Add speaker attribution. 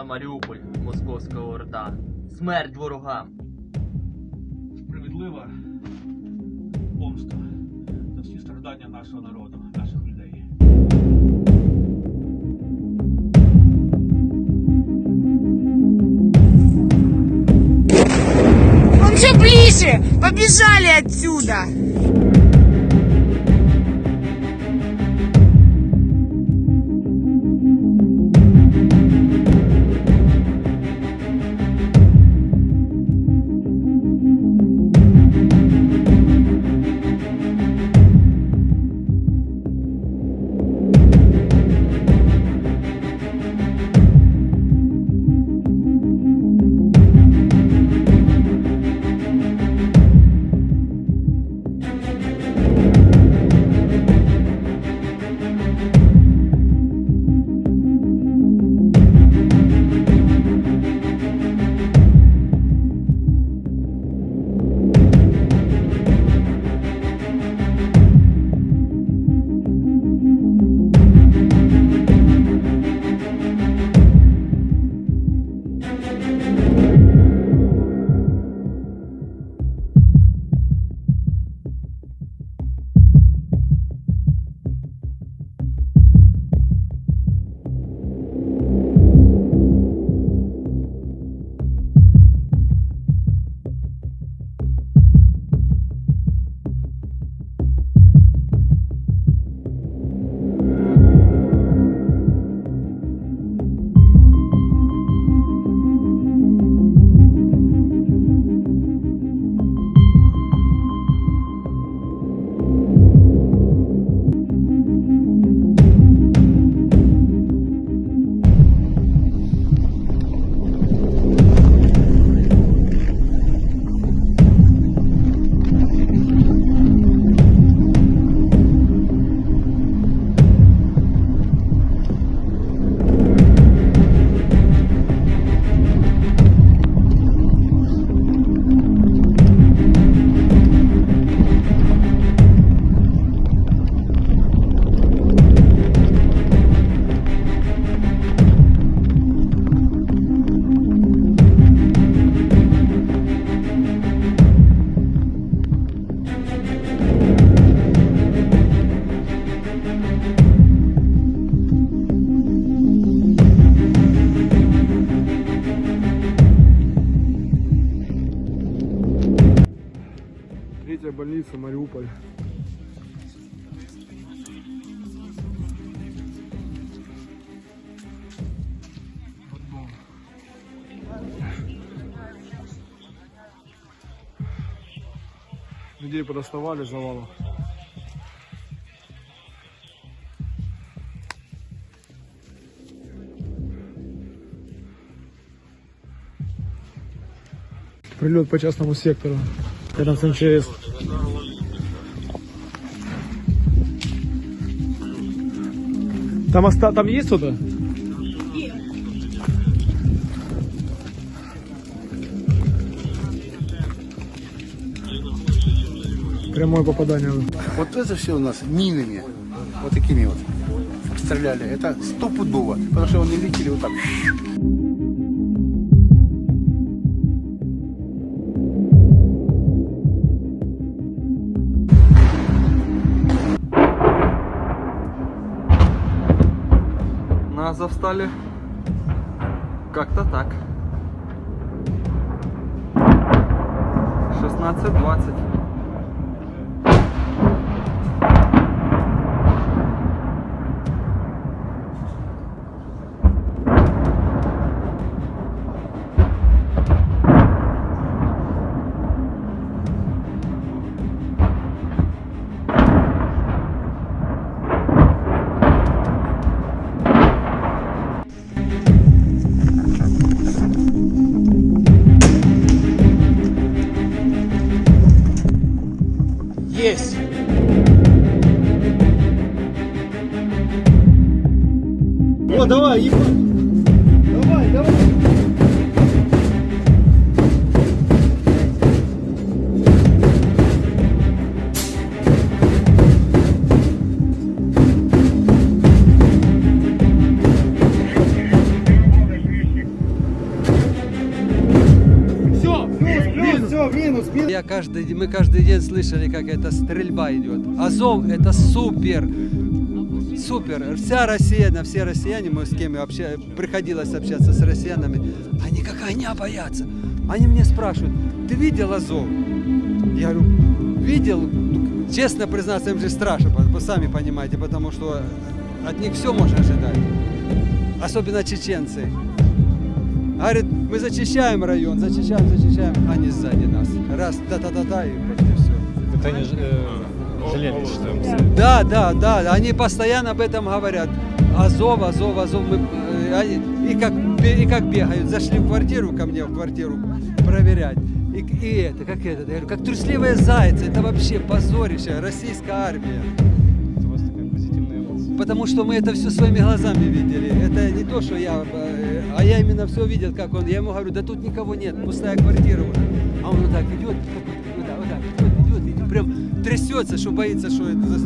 Speaker 1: за Маріуполь, московська орда. Смерть ворогам.
Speaker 2: Справедлива помста за всі страждання нашого народу, наших людей.
Speaker 3: Он все ближе! Побежали отсюда!
Speaker 4: Thank you. Людей подоставали завалом. Прилет по частному сектору. Рядом с МЧС. Там, оста... там есть кто-то? Прямое попадание.
Speaker 5: Вот это все у нас минами, вот такими вот стреляли. Это стопудово, потому что они летели вот так.
Speaker 1: На Азовстале как-то так. 16-20.
Speaker 3: Есть!
Speaker 4: О, давай, ебать.
Speaker 6: Каждый, мы каждый день слышали, как эта стрельба идет. Азов это супер. Супер. Вся Россия, на все россияне, мы с кем вообще приходилось общаться с россиянами, они как огня боятся. Они мне спрашивают, ты видел Азов? Я говорю, видел. Честно признаться, им же страшно, вы сами понимаете, потому что от них все можно ожидать. Особенно чеченцы. Говорит, мы зачищаем район, зачищаем, зачищаем, они сзади нас. Раз, та-та-та-та, и почти все.
Speaker 7: Это они э, жалели, что
Speaker 6: Да, да, да, они постоянно об этом говорят. Азов, Азов, Азов. Мы, э, они- и, как, и как бегают, зашли в квартиру ко мне, в квартиру проверять. И, и это, как это, я говорю, как трусливые зайцы, это вообще позорище, российская армия. Потому что мы это все своими глазами видели. Это не то, что я, э, а я именно все видел, как он. Я ему говорю, да тут никого нет, пустая квартира уже. А он вот так идет, вот так, вот так, идет, идет, прям трясется, что боится, что это